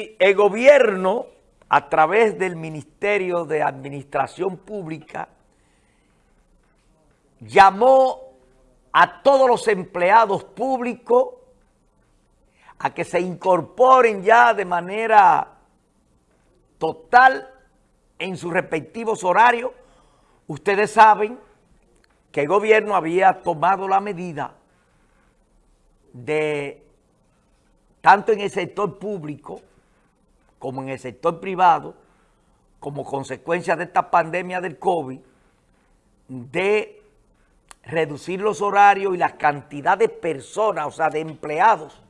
El gobierno, a través del Ministerio de Administración Pública, llamó a todos los empleados públicos a que se incorporen ya de manera total en sus respectivos horarios. Ustedes saben que el gobierno había tomado la medida de, tanto en el sector público, como en el sector privado, como consecuencia de esta pandemia del COVID, de reducir los horarios y la cantidad de personas, o sea, de empleados,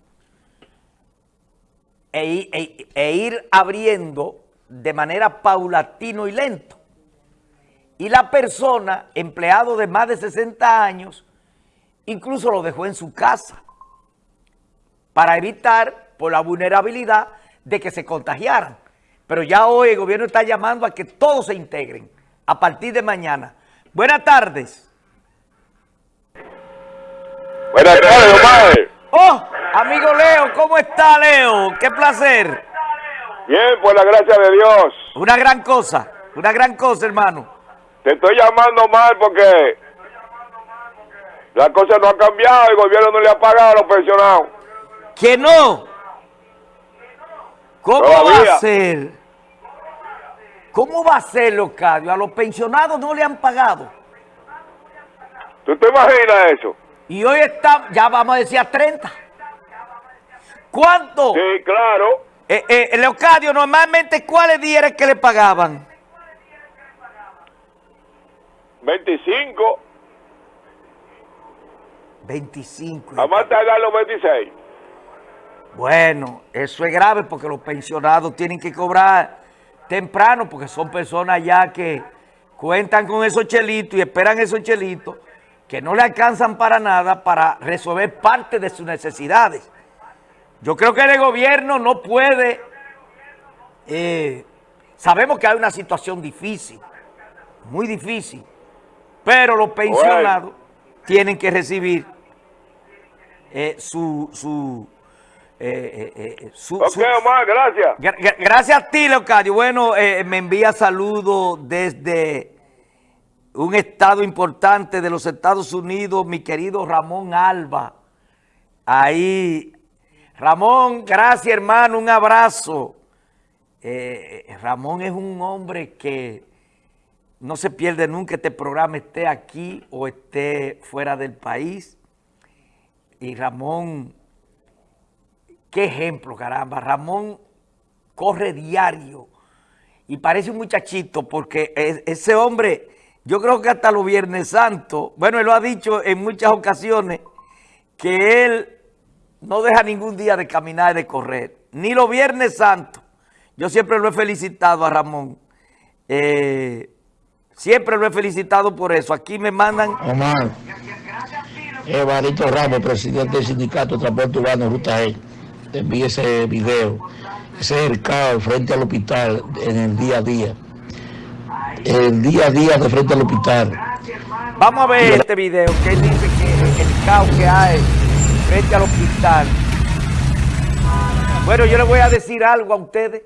e, e, e ir abriendo de manera paulatino y lento. Y la persona, empleado de más de 60 años, incluso lo dejó en su casa para evitar por la vulnerabilidad de que se contagiaran. Pero ya hoy el gobierno está llamando a que todos se integren a partir de mañana. Buenas tardes. Buenas tardes, Omar. Oh, amigo Leo, ¿cómo está Leo? Qué placer. Bien, por la gracia de Dios. Una gran cosa, una gran cosa, hermano. Te estoy llamando mal porque la cosa no ha cambiado, el gobierno no le ha pagado a los pensionados. ¿Que no? ¿Cómo va a ser? ¿Cómo va a ser, Locadio? A los pensionados no le han pagado. ¿Tú te imaginas eso? Y hoy está, ya vamos a decir a 30. ¿Cuánto? Sí, claro. Eh, eh, Leocadio, normalmente, ¿cuáles días era que le pagaban? 25. 25. A más tardar los 26. Bueno, eso es grave porque los pensionados tienen que cobrar temprano porque son personas ya que cuentan con esos chelitos y esperan esos chelitos que no le alcanzan para nada para resolver parte de sus necesidades. Yo creo que el gobierno no puede... Eh, sabemos que hay una situación difícil, muy difícil, pero los pensionados tienen que recibir eh, su... su eh, eh, su, ok, Omar, gracias. gracias a ti, Leocadio. Bueno, me envía saludos desde un estado importante de los Estados Unidos, mi querido Ramón Alba. Ahí, Ramón, gracias hermano, un abrazo. Ramón es un hombre que no se pierde nunca este programa, esté aquí o esté fuera del país. Y Ramón, qué ejemplo, caramba. Ramón corre diario y parece un muchachito porque ese hombre, yo creo que hasta los Viernes Santo, bueno, él lo ha dicho en muchas ocasiones, que él no deja ningún día de caminar y de correr, ni los Viernes Santo. Yo siempre lo he felicitado a Ramón. Eh, siempre lo he felicitado por eso. Aquí me mandan... Omar. Evarito Ramos, presidente del sindicato de transporte urbano Ruta E. Te envíe ese video. Ese es el caos frente al hospital en el día a día. El día a día de frente al hospital. Vamos a ver este video que él dice que el caos que hay frente al hospital. Bueno, yo le voy a decir algo a ustedes.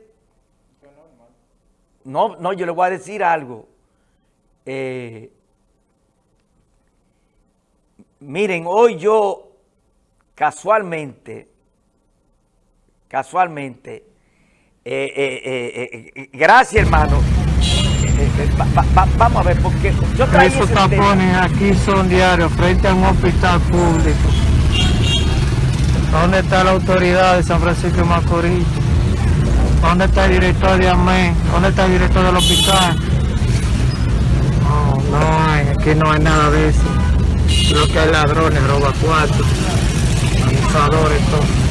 No, no, yo le voy a decir algo. Eh, Miren, hoy yo casualmente, casualmente, eh, eh, eh, gracias hermano, vamos a ver, porque yo traigo Esos tapones aquí son diarios frente a un hospital público. ¿Dónde está la autoridad de San Francisco de Macorís? ¿Dónde está el director de AME? ¿Dónde está el director del hospital? No, no hay, aquí no hay nada de eso. Creo que hay ladrones, roba cuatro, abusadores, todo.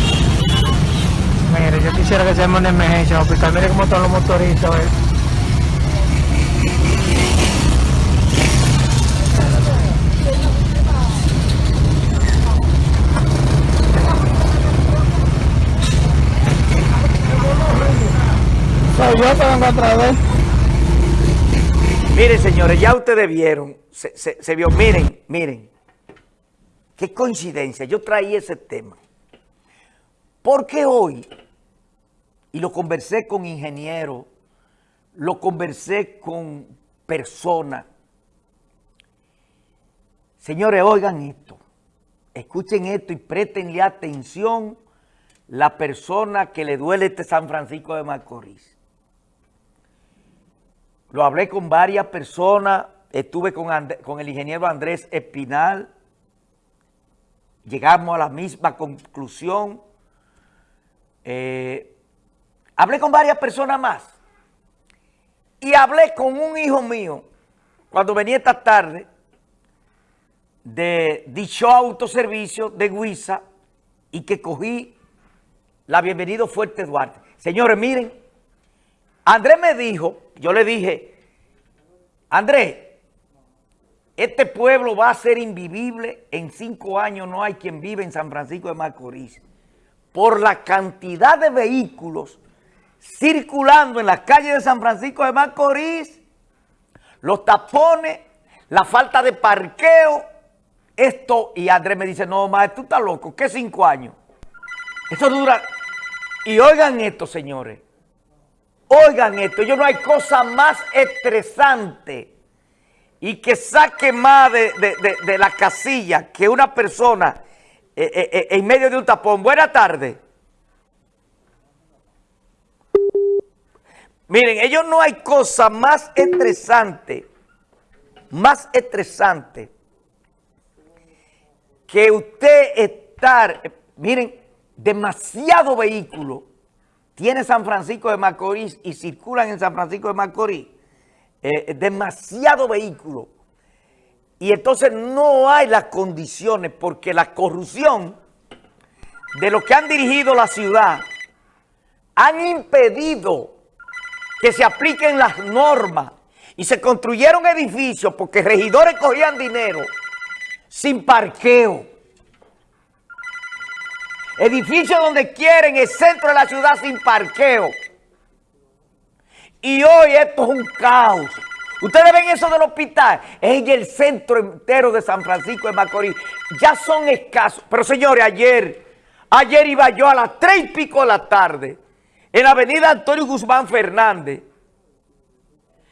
Mire, yo quisiera que se llame una emergencia, hospital. Mire cómo están los motoristas, ¿eh? Soy yo que vengo otra vez. Miren, señores, ya ustedes vieron, se, se vio, miren, miren. Qué coincidencia, yo traía ese tema. Porque hoy y lo conversé con ingenieros, lo conversé con personas. Señores, oigan esto, escuchen esto y préstenle atención la persona que le duele este San Francisco de Macorís. Lo hablé con varias personas, estuve con, con el ingeniero Andrés Espinal, llegamos a la misma conclusión. Eh, hablé con varias personas más y hablé con un hijo mío cuando venía esta tarde de dicho autoservicio de Guisa y que cogí la Bienvenido Fuerte Duarte. Señores, miren, Andrés me dijo, yo le dije, Andrés, este pueblo va a ser invivible, en cinco años no hay quien vive en San Francisco de Macorís, por la cantidad de vehículos circulando en las calles de San Francisco de Macorís, los tapones, la falta de parqueo, esto, y Andrés me dice, no, maestro, tú estás loco, ¿qué cinco años? Esto dura, y oigan esto, señores, oigan esto, yo no hay cosa más estresante y que saque más de, la casilla que una persona en medio de un tapón. Buenas tardes. Miren, ellos no hay cosa más estresante, más estresante que usted estar, miren, demasiado vehículo tiene San Francisco de Macorís y circulan en San Francisco de Macorís eh, demasiado vehículo. Y entonces no hay las condiciones porque la corrupción de los que han dirigido la ciudad han impedido que se apliquen las normas y se construyeron edificios porque regidores cogían dinero sin parqueo. Edificios donde quieren el centro de la ciudad sin parqueo. Y hoy esto es un caos. Ustedes ven eso del hospital, es el centro entero de San Francisco de Macorís. Ya son escasos. Pero señores, ayer, ayer iba yo a las tres y pico de la tarde, en la avenida Antonio Guzmán Fernández.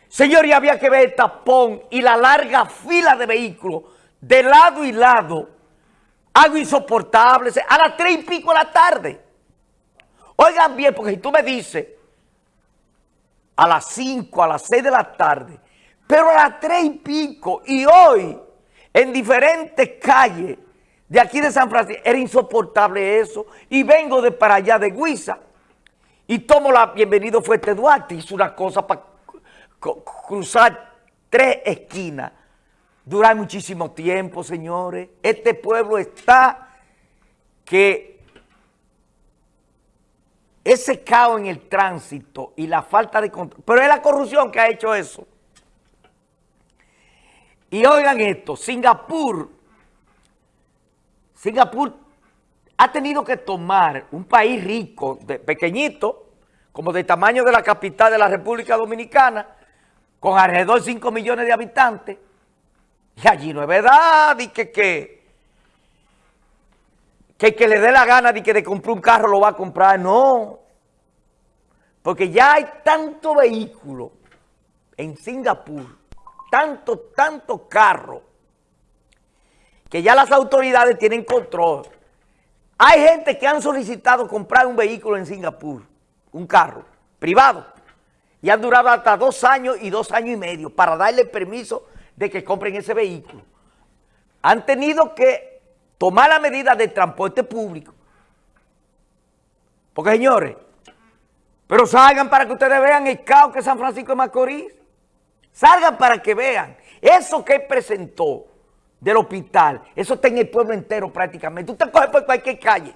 Señores, había que ver el tapón y la larga fila de vehículos de lado y lado. Algo insoportable. A las tres y pico de la tarde. Oigan bien, porque si tú me dices a las 5, a las 6 de la tarde, pero a las 3 y pico, y hoy, en diferentes calles de aquí de San Francisco, era insoportable eso, y vengo de para allá de Guisa, y tomo la Bienvenido Fuerte Duarte, hizo una cosa para cruzar tres esquinas, durar muchísimo tiempo, señores, este pueblo está que ese caos en el tránsito y la falta de control, pero es la corrupción que ha hecho eso. Y oigan esto, Singapur, Singapur ha tenido que tomar un país rico, pequeñito, como del tamaño de la capital de la República Dominicana, con alrededor de 5 millones de habitantes, y allí no es verdad, y que, que, que que le dé la gana de que de comprar un carro lo va a comprar, no. Porque ya hay tanto vehículo en Singapur, tanto, tanto carro, que ya las autoridades tienen control. Hay gente que han solicitado comprar un vehículo en Singapur, un carro privado, y han durado hasta dos años y dos años y medio para darle permiso de que compren ese vehículo. Han tenido que tomar la medida de transporte público. Porque, señores, pero salgan para que ustedes vean el caos que San Francisco de Macorís. Salgan para que vean. Eso que presentó del hospital, eso está en el pueblo entero prácticamente. Usted coge por cualquier calle.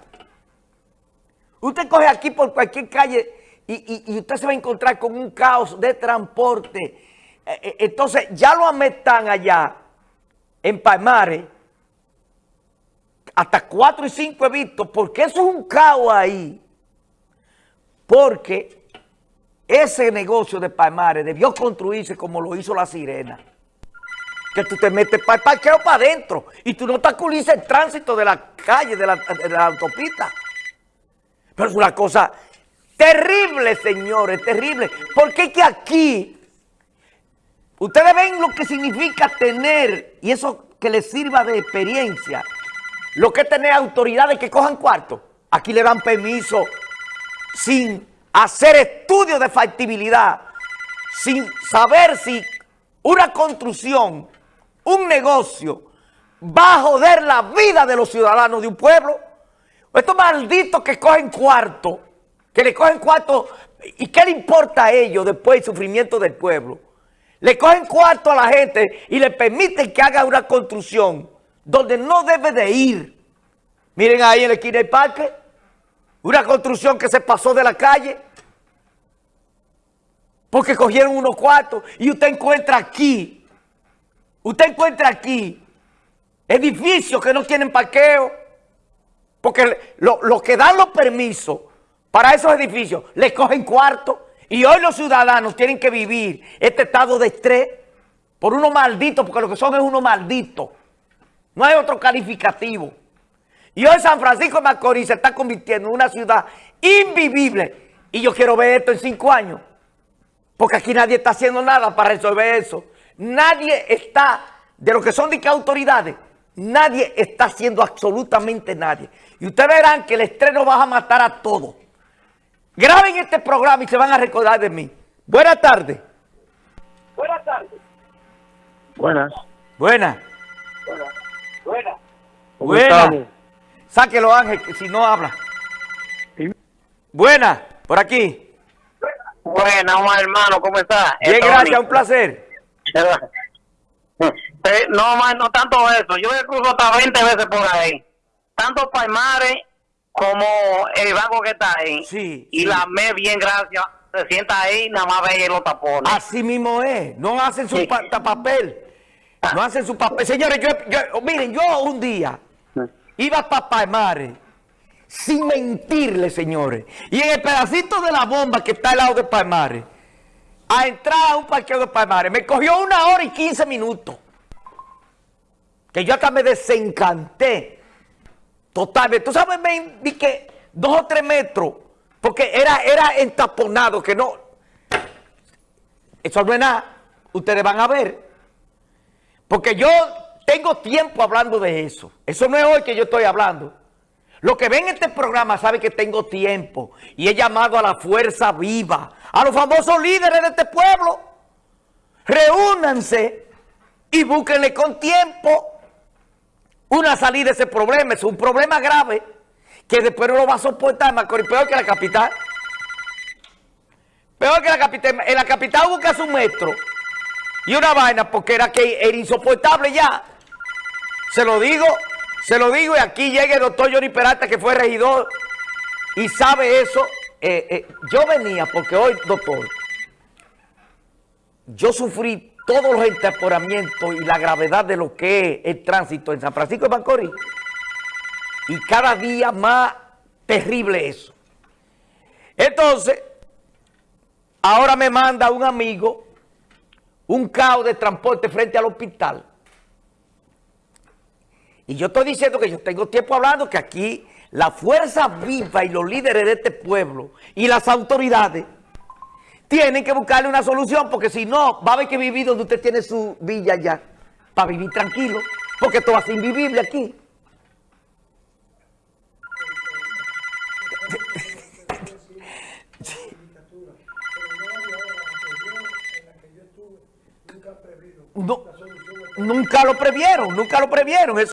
Usted coge aquí por cualquier calle y, usted se va a encontrar con un caos de transporte. Eh, eh, entonces, ya lo ametan allá, en Palmares, hasta cuatro y cinco he visto, porque eso es un caos ahí. Porque ese negocio de Palmares debió construirse como lo hizo la Sirena. Que tú te metes para el parqueo para adentro y tú no obstaculizas el tránsito de la calle, de la, autopista. Pero es una cosa Terrible, señores, terrible. Porque es que aquí, ustedes ven lo que significa tener, y eso que les sirva de experiencia, lo que es tener autoridades que cojan cuarto. Aquí le dan permiso sin hacer estudios de factibilidad, sin saber si una construcción, un negocio, va a joder la vida de los ciudadanos de un pueblo. Estos malditos que cogen cuarto, que le cogen cuarto, ¿y qué le importa a ellos después del sufrimiento del pueblo? Le cogen cuarto a la gente y le permiten que haga una construcción donde no debe de ir. Miren ahí en la esquina del parque, una construcción que se pasó de la calle. Porque cogieron unos cuartos. Y usted encuentra aquí, usted encuentra aquí edificios que no tienen parqueo, porque los que dan los permisos para esos edificios les cogen cuartos y hoy los ciudadanos tienen que vivir este estado de estrés por unos malditos, porque lo que son es unos malditos. No hay otro calificativo. Y hoy San Francisco de Macorís se está convirtiendo en una ciudad invivible. Y yo quiero ver esto en cinco años. Porque aquí nadie está haciendo nada para resolver eso. Nadie está, de lo que son de qué autoridades, nadie está haciendo absolutamente nadie. Y ustedes verán que el estrés nos va a matar a todos. Graben este programa y se van a recordar de mí. Buenas tardes. Buenas tardes. Buenas. Buenas. Buenas. Buenas. ¿Cómo Buenas. estamos? Sáquelo, Ángel, que si no habla. Buenas, por aquí. Buenas, Omar, hermano, ¿cómo estás? Bien, gracias, un placer. Eh, No, Omar, no tanto eso. Yo me cruzo hasta 20 veces por ahí. Tanto Palmares como el banco que está ahí. Sí, Y sí. la me bien, gracias. Se sienta ahí, nada más ve los tapones. Así mismo es. No hacen su Sí. pa- ta- papel. No hacen su papel. Señores, yo, yo- miren, yo un día iba para Palmares, sin mentirle, señores. Y en el pedacito de la bomba que está al lado de Palmares, a entrar a un parqueo de Palmares, me cogió una hora y 15 minutos. Que yo acá me desencanté. Totalmente. Tú sabes, me vi que dos o tres metros, porque era, era entaponado, que no. Eso no es nada. Ustedes van a ver. Porque yo tengo tiempo hablando de eso. Eso no es hoy que yo estoy hablando. Los que ven este programa saben que tengo tiempo. Y he llamado a la fuerza viva, a los famosos líderes de este pueblo. Reúnanse y búsquenle con tiempo una salida de ese problema. Es un problema grave que después no lo va a soportar Macorís, peor que la capital. Peor que la capital. En la capital busca su metro y una vaina porque era que era insoportable ya. Se lo digo, se lo digo y aquí llega el doctor Johnny Peralta que fue regidor y sabe eso. Eh, eh, yo venía porque hoy, doctor, yo sufrí todos los entemporamientos y la gravedad de lo que es el tránsito en San Francisco de Macorís. Y cada día más terrible eso. Entonces, ahora me manda un amigo un caos de transporte frente al hospital. Y yo estoy diciendo que yo tengo tiempo hablando que aquí la fuerza viva y los líderes de este pueblo y las autoridades tienen que buscarle una solución porque si no, va a haber que vivir donde usted tiene su villa ya, para vivir tranquilo, porque a ser invivible aquí. No, nunca lo previeron, nunca lo previeron. Eso